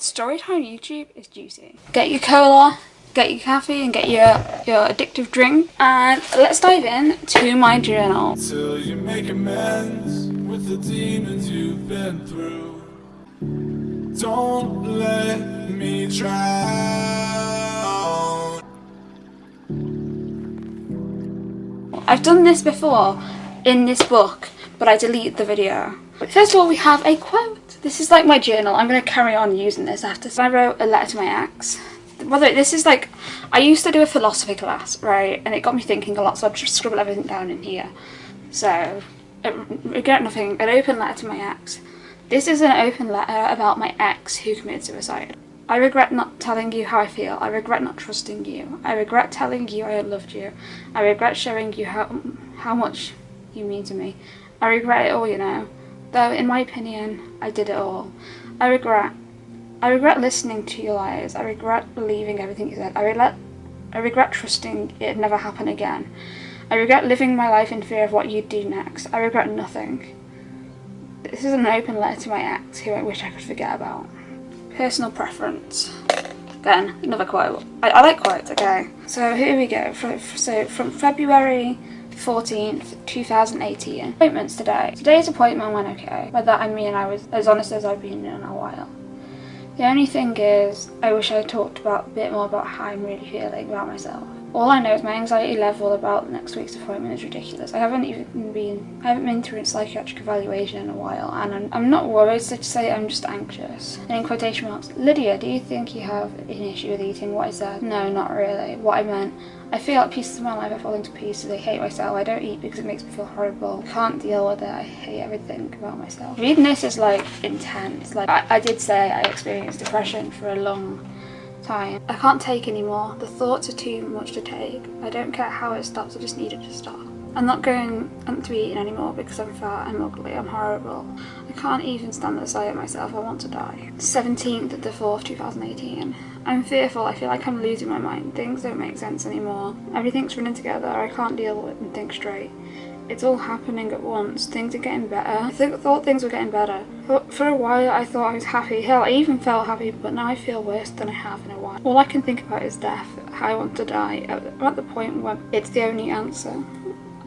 Storytime YouTube is juicy. Get your cola, get your coffee and get your, your addictive drink and let's dive in to my journal. Till you make amends with the demons you've been through. Don't let me drown. I've done this before in this book, but I deleted the video. First of all, we have a quote. This is like my journal. I'm going to carry on using this after. So I wrote a letter to my ex. Way, this is like, I used to do a philosophy class, right? And it got me thinking a lot, so I just scribble everything down in here. So, regret nothing, an open letter to my ex. This is an open letter about my ex who committed suicide. I regret not telling you how I feel. I regret not trusting you. I regret telling you I loved you. I regret showing you how, how much you mean to me. I regret it all, you know. Though, in my opinion, I did it all. I regret. I regret listening to your lies. I regret believing everything you said. I regret, I regret trusting it'd never happen again. I regret living my life in fear of what you'd do next. I regret nothing. This is an open letter to my ex, who I wish I could forget about. Personal preference. Again, another quote. I, I like quotes, okay. So here we go. So from February 14th, 2018. Appointments today. Today's appointment went okay. By that I mean I was as honest as I've been in a while. The only thing is, I wish I talked about a bit more about how I'm really feeling about myself. All I know is my anxiety level about next week's appointment is ridiculous. I haven't even been, I haven't been through a psychiatric evaluation in a while and I'm, I'm not worried so to say I'm just anxious. And in quotation marks, Lydia, do you think you have an issue with eating? What is that? No, not really. What I meant, I feel like pieces of my life are falling to pieces. I hate myself. I don't eat because it makes me feel horrible. I can't deal with it. I hate everything about myself. Reading this is like intense. Like I, I did say I experienced depression for a long I can't take anymore. The thoughts are too much to take. I don't care how it stops, I just need it to stop. I'm not going to be eating anymore because I'm fat, I'm ugly, I'm horrible. I can't even stand the sight of myself, I want to die. 17th of the 4th, 2018. I'm fearful, I feel like I'm losing my mind. Things don't make sense anymore. Everything's running together, I can't deal with and think straight. It's all happening at once. Things are getting better. I th thought things were getting better. For, a while I thought I was happy. Hell, I even felt happy, but now I feel worse than I have in a while. All I can think about is death. I want to die. I'm at the point where it's the only answer.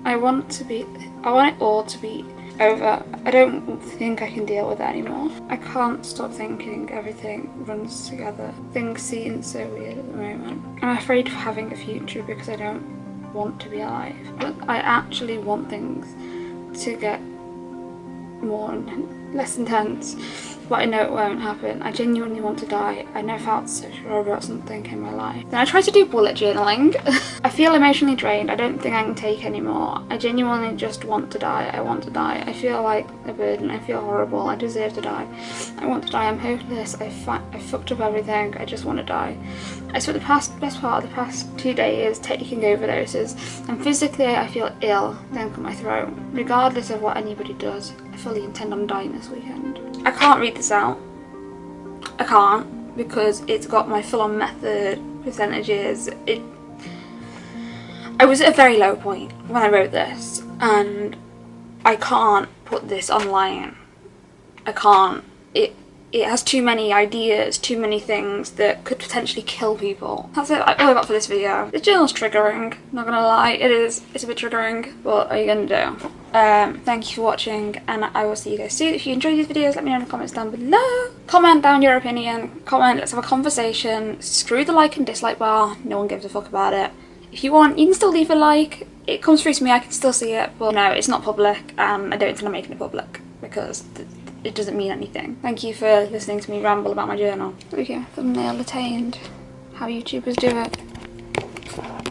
I want to be, I want it all to be over. I don't think I can deal with it anymore. I can't stop thinking everything runs together. Things seem so weird at the moment. I'm afraid of having a future because I don't want to be alive. But I actually want things to get more less intense but I know it won't happen. I genuinely want to die. I never felt so sure about something in my life. Then I tried to do bullet journaling. I feel emotionally drained. I don't think I can take anymore. I genuinely just want to die. I want to die. I feel like a burden. I feel horrible. I deserve to die. I want to die. I'm hopeless. I, I fucked up everything. I just want to die. I spent the past best part of the past two days taking overdoses and physically I feel ill then cut my throat. Regardless of what anybody does, I fully intend on dying this weekend. I can't read this out. I can't because it's got my full-on method percentages. It. I was at a very low point when I wrote this and I can't put this online. I can't. It it has too many ideas, too many things that could potentially kill people. That's it, all I've got for this video. The journal's triggering, not gonna lie, it is, it's a bit triggering, what are you gonna do? Um, thank you for watching and I will see you guys soon. If you enjoyed these videos, let me know in the comments down below. Comment down your opinion, comment, let's have a conversation. Screw the like and dislike bar, no one gives a fuck about it. If you want, you can still leave a like. It comes through to me, I can still see it, but no, it's not public and I don't intend on making it public because it doesn't mean anything. Thank you for listening to me ramble about my journal. Okay, thumbnail attained. How YouTubers do it.